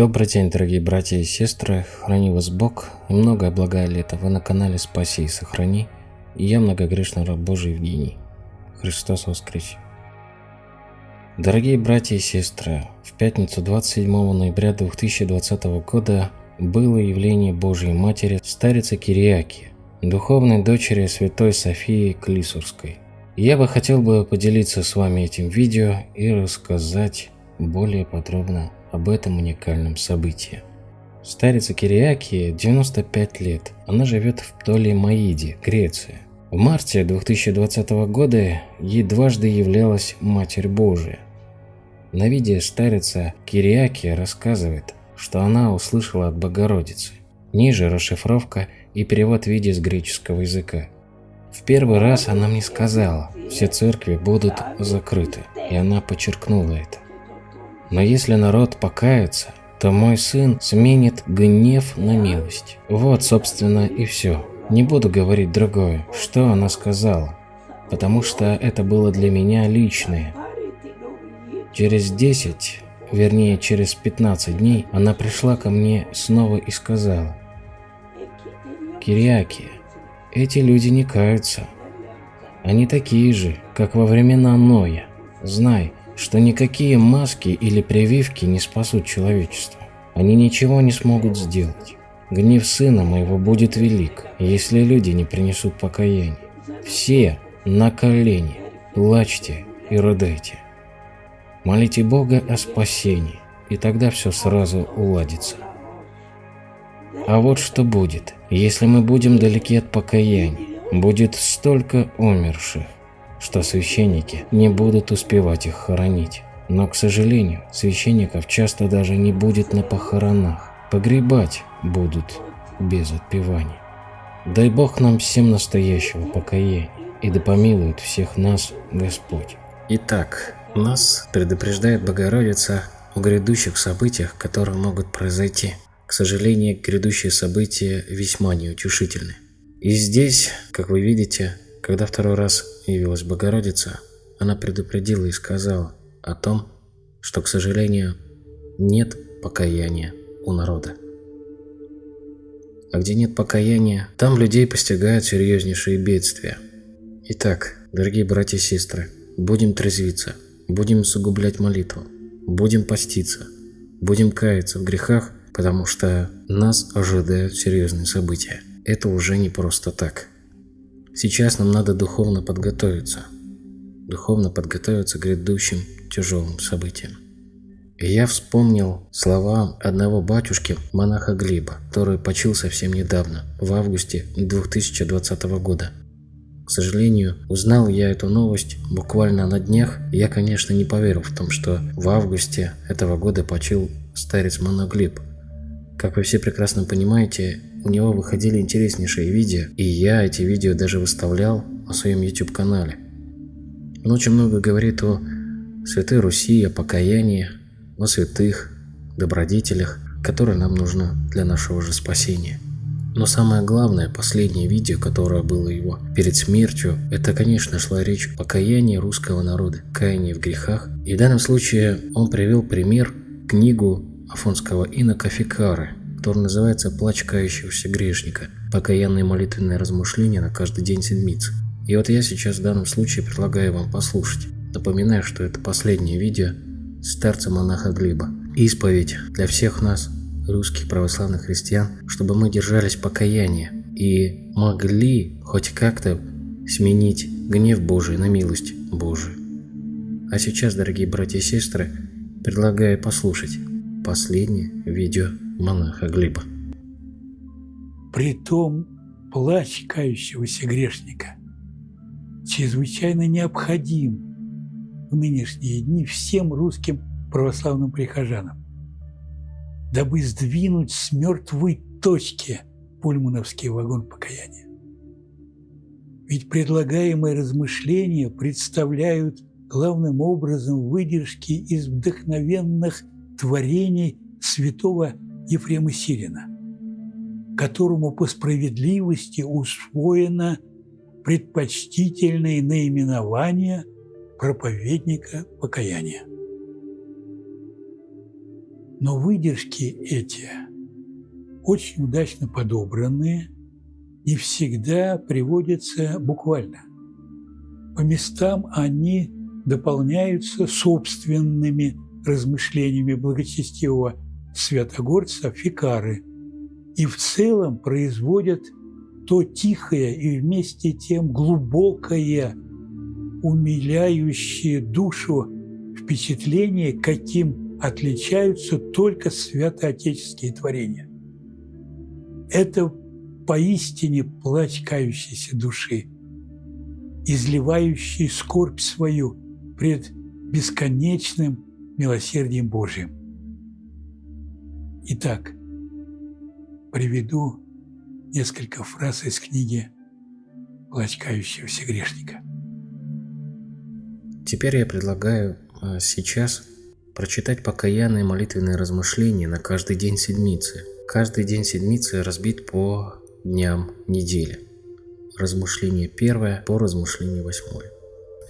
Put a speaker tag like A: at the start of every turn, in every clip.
A: Добрый день, дорогие братья и сестры, храни вас Бог и многое благое лето. Вы на канале Спаси и Сохрани, и я многогрешный раб Божий Евгений. Христос воскресе! Дорогие братья и сестры, в пятницу 27 ноября 2020 года было явление Божьей Матери старицы Кириаки, духовной дочери святой Софии Клисурской. Я бы хотел бы поделиться с вами этим видео и рассказать более подробно об этом уникальном событии. Старица Кириаки 95 лет. Она живет в Птолемаиде, Греция. В марте 2020 года ей дважды являлась Матерь Божия. На видео старица Кириаки рассказывает, что она услышала от Богородицы. Ниже расшифровка и перевод видео с греческого языка. В первый раз она мне сказала, все церкви будут закрыты, и она подчеркнула это. Но если народ покается, то мой сын сменит гнев на милость. Вот, собственно, и все. Не буду говорить другое, что она сказала, потому что это было для меня личное. Через 10, вернее через 15 дней, она пришла ко мне снова и сказала, «Кириаки, эти люди не каются. Они такие же, как во времена Ноя. Знай, что никакие маски или прививки не спасут человечество. Они ничего не смогут сделать. Гнев сына моего будет велик, если люди не принесут покаяния. Все на колени, плачьте и рыдайте. Молите Бога о спасении, и тогда все сразу уладится. А вот что будет, если мы будем далеки от покаяния. Будет столько умерших, что священники не будут успевать их хоронить. Но, к сожалению, священников часто даже не будет на похоронах. Погребать будут без отпеваний. Дай Бог нам всем настоящего покаяния, и да помилует всех нас Господь. Итак, нас предупреждает Богородица о грядущих событиях, которые могут произойти. К сожалению, грядущие события весьма неутешительны. И здесь, как вы видите, когда второй раз явилась Богородица, она предупредила и сказала о том, что, к сожалению, нет покаяния у народа. А где нет покаяния, там людей постигают серьезнейшие бедствия. Итак, дорогие братья и сестры, будем трезвиться, будем усугублять молитву, будем поститься, будем каяться в грехах, потому что нас ожидают серьезные события. Это уже не просто так. Сейчас нам надо духовно подготовиться. Духовно подготовиться к грядущим тяжелым событиям. И я вспомнил слова одного батюшки, монаха Глеба, который почил совсем недавно, в августе 2020 года. К сожалению, узнал я эту новость буквально на днях, я, конечно, не поверил в том, что в августе этого года почил старец монах Глеб. Как вы все прекрасно понимаете, у него выходили интереснейшие видео, и я эти видео даже выставлял на своем YouTube канале. Он очень много говорит о Святой Руси, о покаянии, о святых, добродетелях, которые нам нужны для нашего же спасения. Но самое главное, последнее видео, которое было его перед смертью, это, конечно, шла речь о покаянии русского народа, каянии в грехах. И в данном случае он привел пример книгу афонского инока Фикары, который называется «Плач кающегося грешника. Покаянные молитвенные размышления на каждый день седмицы». И вот я сейчас в данном случае предлагаю вам послушать. Напоминаю, что это последнее видео старца-монаха Глеба. Исповедь для всех нас, русских православных христиан, чтобы мы держались покаяния и могли хоть как-то сменить гнев Божий на милость Божию. А сейчас, дорогие братья и сестры, предлагаю послушать последнее видео монаха Глеба.
B: Притом плач кающегося грешника чрезвычайно необходим в нынешние дни всем русским православным прихожанам, дабы сдвинуть с мертвой точки пульмановский вагон покаяния. Ведь предлагаемые размышления представляют главным образом выдержки из вдохновенных творений святого Ефрема Сирина, которому по справедливости усвоено предпочтительное наименование проповедника покаяния. Но выдержки эти, очень удачно подобранные, не всегда приводятся буквально. По местам они дополняются собственными размышлениями благочестивого святогорца Фикары и в целом производят то тихое и вместе тем глубокое, умиляющее душу впечатление, каким отличаются только святоотеческие творения. Это поистине плач души, изливающий скорбь свою пред бесконечным милосердием Божьим. Итак, приведу несколько фраз из книги «Плач грешника».
A: Теперь я предлагаю а, сейчас прочитать покаянные молитвенные размышления на каждый день седмицы. Каждый день седмицы разбит по дням недели. Размышление первое по размышлению восьмое.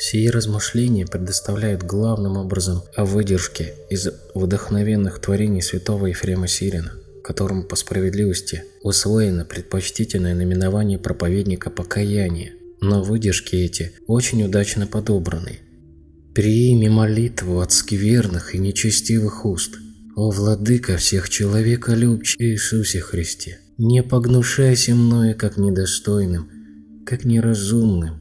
A: Сие размышления предоставляют главным образом о выдержке из вдохновенных творений святого Ефрема Сирина, которому по справедливости усвоено предпочтительное наименование проповедника покаяния, но выдержки эти очень удачно подобраны. «Прими молитву от скверных и нечестивых уст, о Владыка всех человека любче Иисусе Христе, не погнушайся мною как недостойным, как неразумным,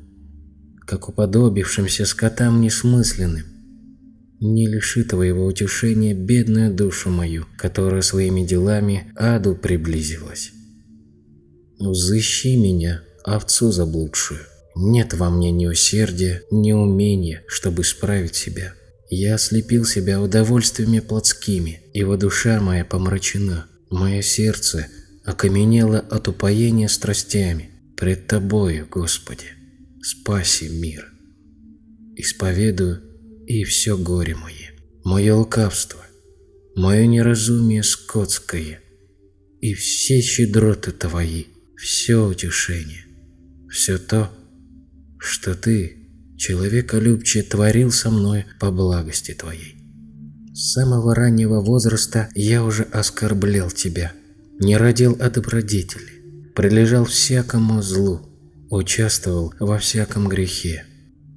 A: как уподобившимся скотам несмысленным. Не лиши твоего утешения бедную душу мою, которая своими делами аду приблизилась. Взыщи меня, овцу заблудшую. Нет во мне ни усердия, ни умения, чтобы справить себя. Я ослепил себя удовольствиями плотскими, ибо душа моя помрачена. Мое сердце окаменело от упоения страстями пред Тобою, Господи спаси мир. Исповедую и все горе мое, мое лукавство, мое неразумие скотское и все щедроты Твои, все утешение, все то, что Ты, человеколюбче, творил со мной по благости Твоей. С самого раннего возраста я уже оскорблял Тебя, не родил о добродетели, прилежал всякому злу, участвовал во всяком грехе.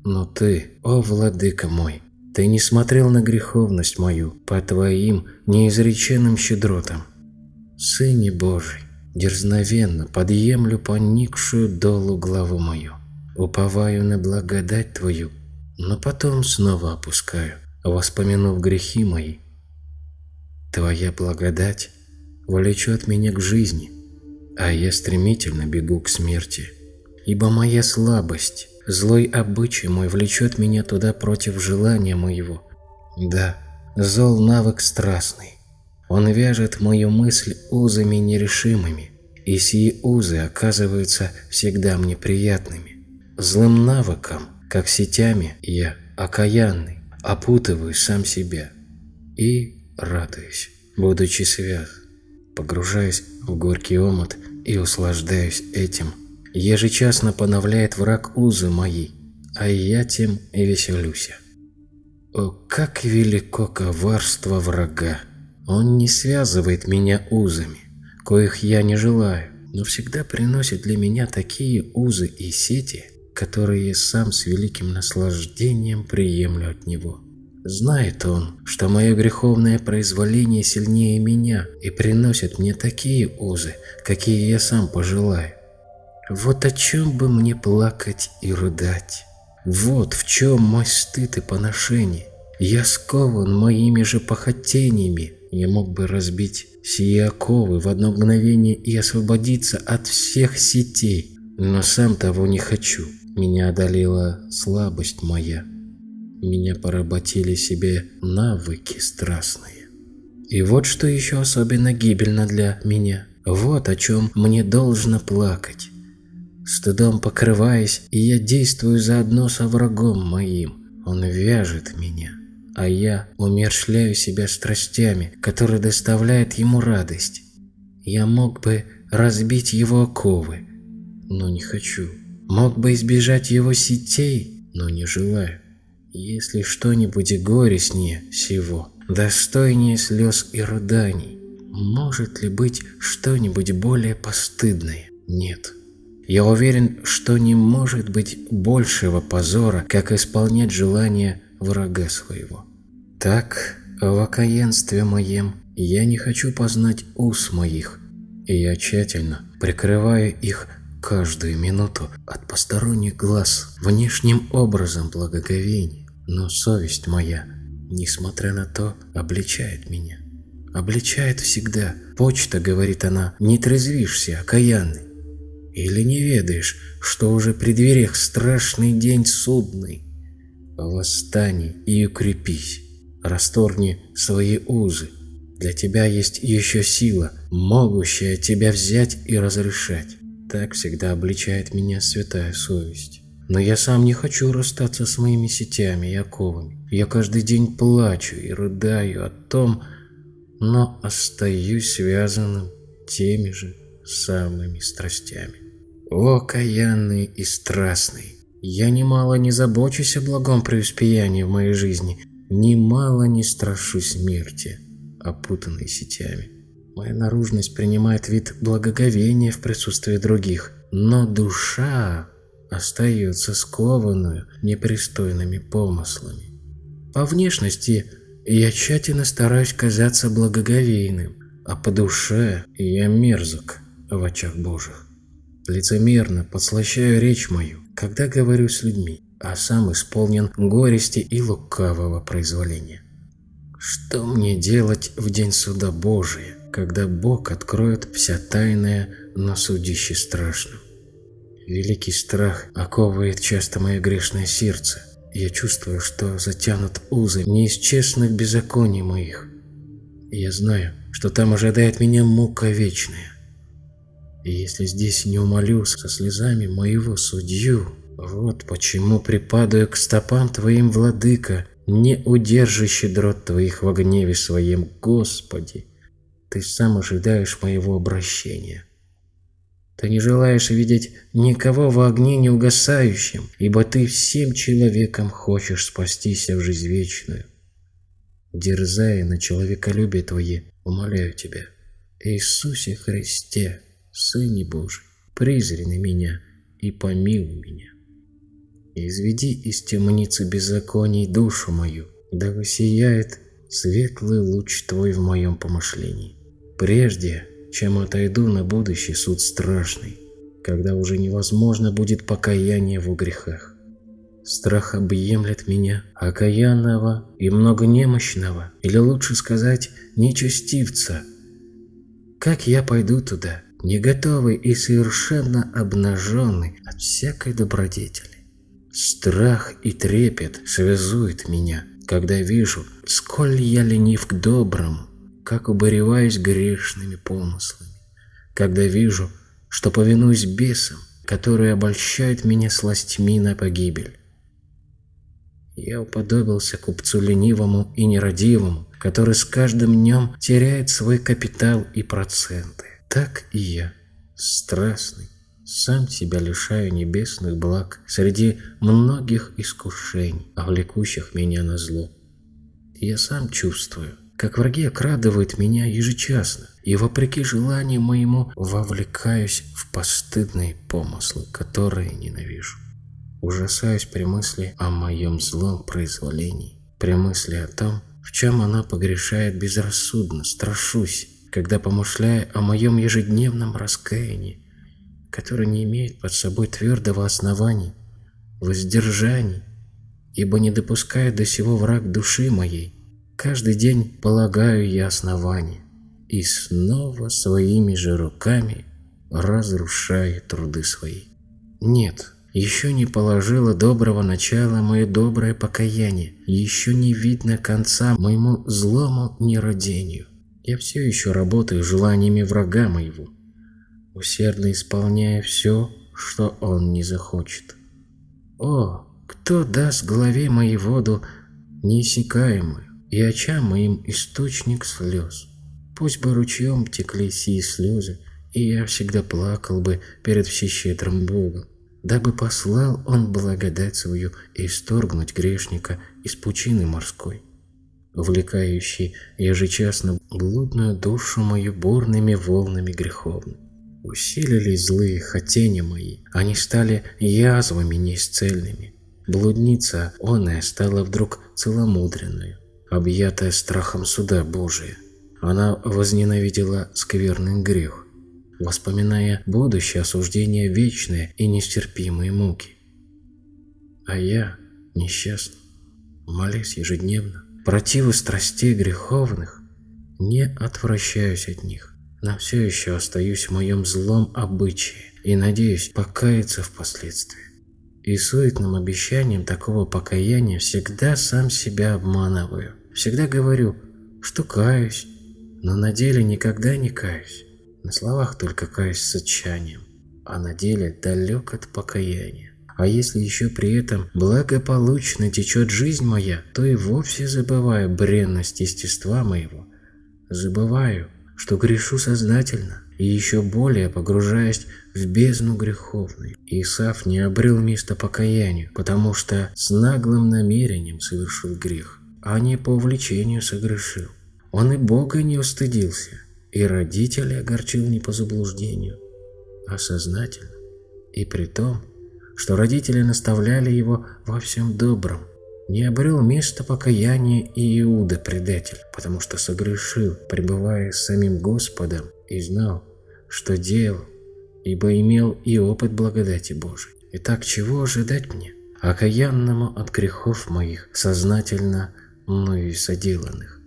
A: Но ты, о владыка мой, ты не смотрел на греховность мою по твоим неизреченным щедротам. Сыне Божий, дерзновенно подъемлю поникшую долу главу мою, уповаю на благодать твою, но потом снова опускаю, воспомянув грехи мои. Твоя благодать влечет меня к жизни, а я стремительно бегу к смерти ибо моя слабость, злой обычай мой влечет меня туда против желания моего. Да, зол навык страстный. Он вяжет мою мысль узами нерешимыми, и сии узы оказываются всегда мне приятными. Злым навыком, как сетями, я, окаянный, опутываю сам себя и радуюсь, будучи свят, погружаясь в горький омут и услаждаюсь этим Ежечасно поновляет враг узы мои, а я тем и веселюся. О, как велико коварство врага! Он не связывает меня узами, коих я не желаю, но всегда приносит для меня такие узы и сети, которые сам с великим наслаждением приемлю от него. Знает он, что мое греховное произволение сильнее меня и приносит мне такие узы, какие я сам пожелаю. Вот о чем бы мне плакать и рыдать. Вот в чем мой стыд и поношение. Я скован моими же похотениями. Я мог бы разбить сие оковы в одно мгновение и освободиться от всех сетей, но сам того не хочу. Меня одолела слабость моя. Меня поработили себе навыки страстные. И вот что еще особенно гибельно для меня. Вот о чем мне должно плакать стыдом покрываясь, и я действую заодно со врагом моим. Он вяжет меня, а я умершляю себя страстями, которые доставляют ему радость. Я мог бы разбить его оковы, но не хочу. Мог бы избежать его сетей, но не желаю. Если что-нибудь горестнее всего, достойнее слез и рыданий. Может ли быть что-нибудь более постыдное? Нет. Я уверен, что не может быть большего позора, как исполнять желание врага своего. Так, в окаянстве моем я не хочу познать ус моих, и я тщательно прикрываю их каждую минуту от посторонних глаз внешним образом благоговения. Но совесть моя, несмотря на то, обличает меня. Обличает всегда. Почта, говорит она, не трезвишься, окаянный. Или не ведаешь, что уже при дверях страшный день судный? Восстань и укрепись, расторгни свои узы. Для тебя есть еще сила, могущая тебя взять и разрешать. Так всегда обличает меня святая совесть. Но я сам не хочу расстаться с моими сетями и оковами. Я каждый день плачу и рыдаю о том, но остаюсь связанным теми же самыми страстями. О, каянный и страстный! Я немало не забочусь о благом преуспеянии в моей жизни, немало не страшусь смерти, опутанной сетями. Моя наружность принимает вид благоговения в присутствии других, но душа остается скованную непристойными помыслами. По внешности я тщательно стараюсь казаться благоговейным, а по душе я мерзок в очах Божьих. Лицемерно подслащаю речь мою, когда говорю с людьми, а сам исполнен горести и лукавого произволения. Что мне делать в день суда Божия, когда Бог откроет вся тайная на судище страшном? Великий страх оковывает часто мое грешное сердце. Я чувствую, что затянут узы не из честных беззаконий моих. я знаю, что там ожидает меня мука вечная. И если здесь не умолю со слезами моего судью, вот почему припадаю к стопам Твоим, Владыка, не удержащий дрот Твоих во гневе своем, Господи. Ты сам ожидаешь моего обращения. Ты не желаешь видеть никого в огне неугасающем, ибо Ты всем человеком хочешь спастись в жизнь вечную. Дерзая на человеколюбие Твое, умоляю Тебя, Иисусе Христе, Сыне Божий, призри на меня и помилуй меня. Изведи из темницы беззаконий душу мою, да высияет светлый луч Твой в моем помышлении. Прежде, чем отойду на будущий суд страшный, когда уже невозможно будет покаяние в грехах. Страх объемлет меня, окаянного и многонемощного, или лучше сказать, нечестивца. Как я пойду туда, не готовый и совершенно обнаженный от всякой добродетели. Страх и трепет связуют меня, когда вижу, сколь я ленив к доброму, как убореваюсь грешными помыслами, когда вижу, что повинуюсь бесам, которые обольщают меня сластьми на погибель. Я уподобился купцу ленивому и нерадивому, который с каждым днем теряет свой капитал и проценты. Так и я, страстный, сам себя лишаю небесных благ среди многих искушений, влекущих меня на зло. Я сам чувствую, как враги окрадывают меня ежечасно, и вопреки желанию моему вовлекаюсь в постыдные помыслы, которые ненавижу. Ужасаюсь при мысли о моем злом произволении, при мысли о том, в чем она погрешает безрассудно, страшусь, когда помышляя о моем ежедневном раскаянии, которое не имеет под собой твердого основания, воздержаний, ибо не допускает до сего враг души моей, каждый день полагаю я основание, и снова своими же руками разрушаю труды свои. Нет, еще не положило доброго начала мое доброе покаяние, еще не видно конца моему злому нерадению. Я все еще работаю желаниями врага моего, усердно исполняя все, что он не захочет. О, кто даст главе моей воду неиссякаемую и очам моим источник слез? Пусть бы ручьем текли сии слезы, и я всегда плакал бы перед всещедрым Богом, дабы послал он благодать свою и исторгнуть грешника из пучины морской. Увлекающий ежечасно блудную душу мою бурными волнами греховными. Усилились злые хотения мои, они стали язвами неисцельными. Блудница оная стала вдруг целомудренную, объятая страхом суда Божия. Она возненавидела скверный грех, воспоминая будущее осуждение вечное и нестерпимые муки. А я, несчастный, молясь ежедневно, противы страстей греховных, не отвращаюсь от них, но все еще остаюсь в моем злом обычае и надеюсь покаяться впоследствии. И суетным обещанием такого покаяния всегда сам себя обманываю. Всегда говорю, что каюсь, но на деле никогда не каюсь. На словах только каюсь с отчаянием, а на деле далек от покаяния. А если еще при этом благополучно течет жизнь моя, то и вовсе забываю бренность естества моего. Забываю, что грешу сознательно, и еще более погружаясь в бездну греховную. Исаф не обрел места покаянию, потому что с наглым намерением совершил грех, а не по увлечению согрешил. Он и Бога не устыдился, и родителей огорчил не по заблуждению, а сознательно, и при том, что родители наставляли его во всем добром. Не обрел места покаяния и Иуда предатель, потому что согрешил, пребывая с самим Господом, и знал, что делал, ибо имел и опыт благодати Божией. Итак, чего ожидать мне? Окаянному от грехов моих, сознательно мною соделанных.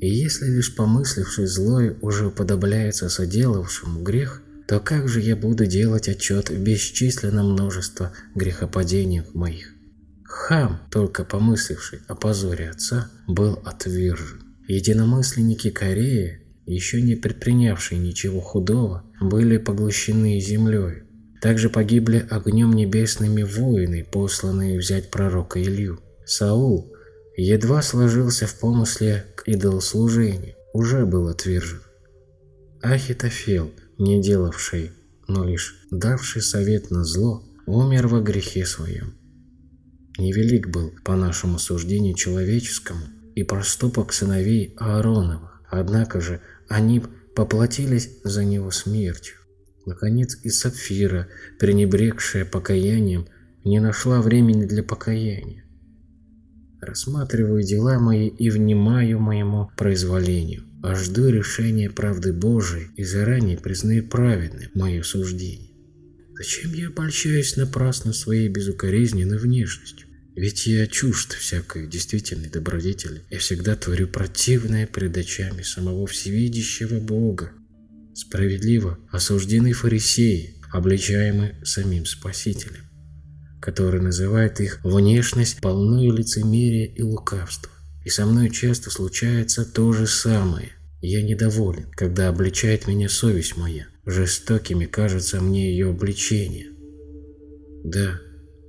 A: И если лишь помысливший злой уже уподобляется соделавшему грех, то как же я буду делать отчет в бесчисленном множество грехопадений моих? Хам, только помысливший о позоре отца, был отвержен. Единомысленники Кореи, еще не предпринявшие ничего худого, были поглощены землей. Также погибли огнем небесными воины, посланные взять пророка Илью. Саул едва сложился в помысле к идолослужению, уже был отвержен. Ахитофел – не делавший, но лишь давший совет на зло, умер во грехе своем. Невелик был, по нашему суждению человеческому, и проступок сыновей Аароновых, однако же они поплатились за него смертью. Наконец и Сапфира, пренебрегшая покаянием, не нашла времени для покаяния. Рассматриваю дела мои и внимаю моему произволению а жду решения правды Божией и заранее признаю праведным мое суждение. Зачем я обольщаюсь напрасно своей безукоризненной внешностью? Ведь я чужд всякой действительной добродетели. Я всегда творю противное пред очами самого всевидящего Бога. Справедливо осуждены фарисеи, обличаемые самим Спасителем, который называет их внешность полную лицемерия и лукавства. И со мной часто случается то же самое. Я недоволен, когда обличает меня совесть моя. Жестокими кажется мне ее обличение. Да,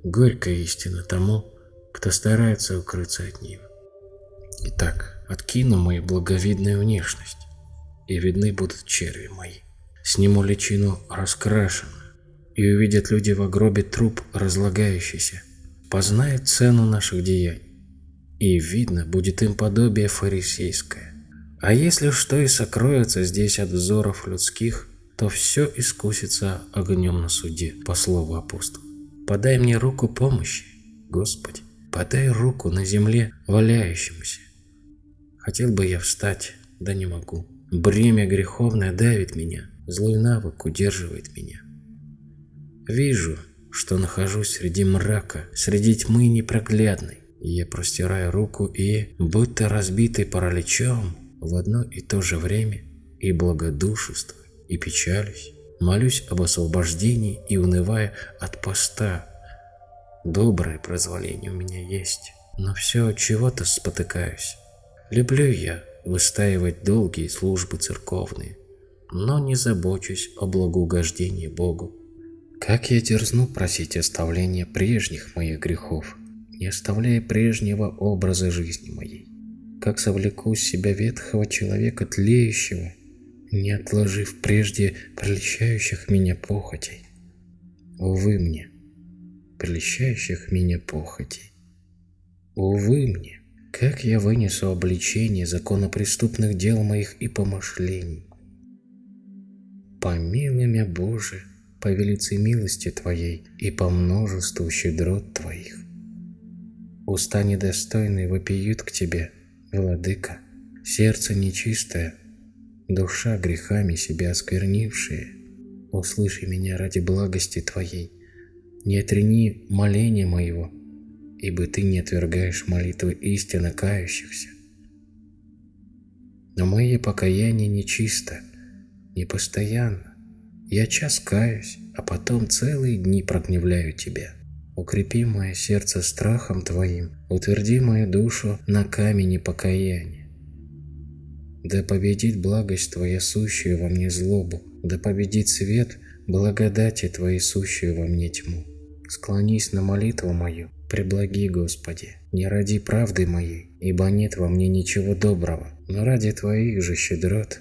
A: горькая истина тому, кто старается укрыться от нее. Итак, откину мою благовидную внешность, и видны будут черви мои. Сниму личину раскрашенную, и увидят люди в гробе труп разлагающийся, познают цену наших деяний и видно будет им подобие фарисейское. А если что и сокроется здесь от взоров людских, то все искусится огнем на суде, по слову апостола. Подай мне руку помощи, Господи, подай руку на земле валяющемуся. Хотел бы я встать, да не могу. Бремя греховное давит меня, злой навык удерживает меня. Вижу, что нахожусь среди мрака, среди тьмы непроглядной. Я простираю руку и, будто разбитый параличом, в одно и то же время и благодушествую, и печалюсь, молюсь об освобождении и унывая от поста. Доброе прозволение у меня есть, но все чего-то спотыкаюсь. Люблю я выстаивать долгие службы церковные, но не забочусь о благоугождении Богу. Как я дерзну просить оставления прежних моих грехов, не оставляя прежнего образа жизни моей. Как совлеку с себя ветхого человека тлеющего, не отложив прежде прельщающих меня похотей. Увы мне, прельщающих меня похотей. Увы мне, как я вынесу обличение законопреступных дел моих и помышлений? Помилуй меня, Боже, по велице милости Твоей и по множеству щедрот Твоих. Уста недостойные вопиют к Тебе, Владыка, сердце нечистое, душа грехами себя осквернившая. Услыши меня ради благости Твоей, не отрени моления моего, ибо Ты не отвергаешь молитвы истинно кающихся. Но мое покаяние нечисто, непостоянно. Я час каюсь, а потом целые дни прогневляю Тебя. Укрепи мое сердце страхом Твоим, утверди мою душу на камени покаяния. Да победит благость Твоя, сущую во мне злобу, да победит свет благодати Твоей, сущую во мне тьму. Склонись на молитву мою, преблаги, Господи, не ради правды моей, ибо нет во мне ничего доброго, но ради Твоих же щедрот,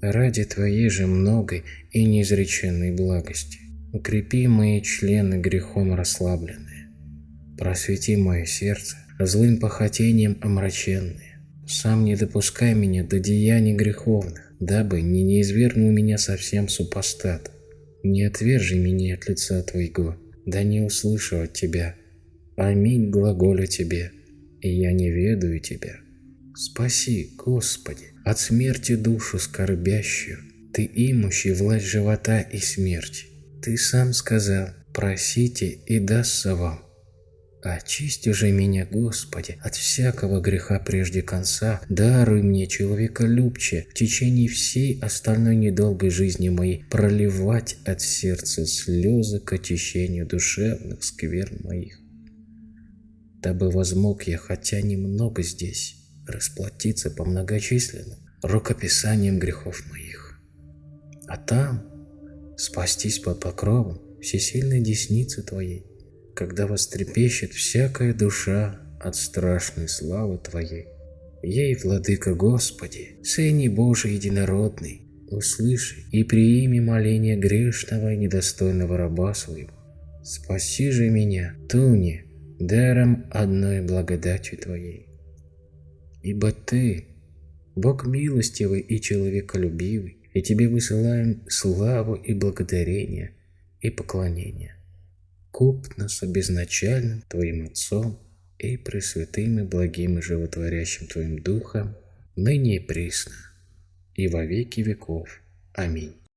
A: ради Твоей же многой и неизреченной благости. Укрепи мои члены грехом расслабленные, просвети мое сердце злым похотением омраченные. Сам не допускай меня до деяний греховных, дабы не неизвергнул меня совсем супостат. Не отвержи меня от лица Твоего, да не услышу от Тебя. Аминь глаголю Тебе, и я не ведаю Тебя. Спаси, Господи, от смерти душу скорбящую, Ты имущий власть живота и смерти. Ты сам сказал, просите и дастся вам. Очисти же меня, Господи, от всякого греха прежде конца, даруй мне человеколюбче в течение всей остальной недолгой жизни моей проливать от сердца слезы к очищению душевных сквер моих. Дабы возмог я, хотя немного здесь, расплатиться по многочисленным рукописаниям грехов моих. А там спастись под покровом всесильной десницы Твоей, когда вострепещет всякая душа от страшной славы Твоей. Ей, Владыка Господи, Сыне Божий Единородный, услыши и приими моление грешного и недостойного раба своего. Спаси же меня, Туне, даром одной благодатью Твоей. Ибо Ты, Бог милостивый и человеколюбивый, и Тебе высылаем славу и благодарение и поклонение. Куп нас обезначальным Твоим Отцом и пресвятым и благим и животворящим Твоим Духом, ныне и присно, и во веки веков. Аминь.